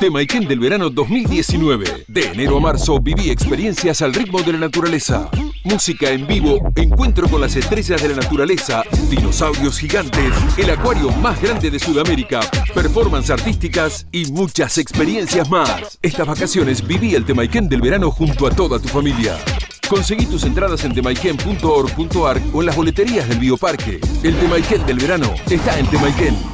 Temaiken del verano 2019. De enero a marzo viví experiencias al ritmo de la naturaleza. Música en vivo, encuentro con las estrellas de la naturaleza, dinosaurios gigantes, el acuario más grande de Sudamérica, performance artísticas y muchas experiencias más. Estas vacaciones viví el Temaiken del verano junto a toda tu familia. Conseguí tus entradas en temaiken.org.ar o en las boleterías del Bioparque. El Temaiken del verano está en Temaiken.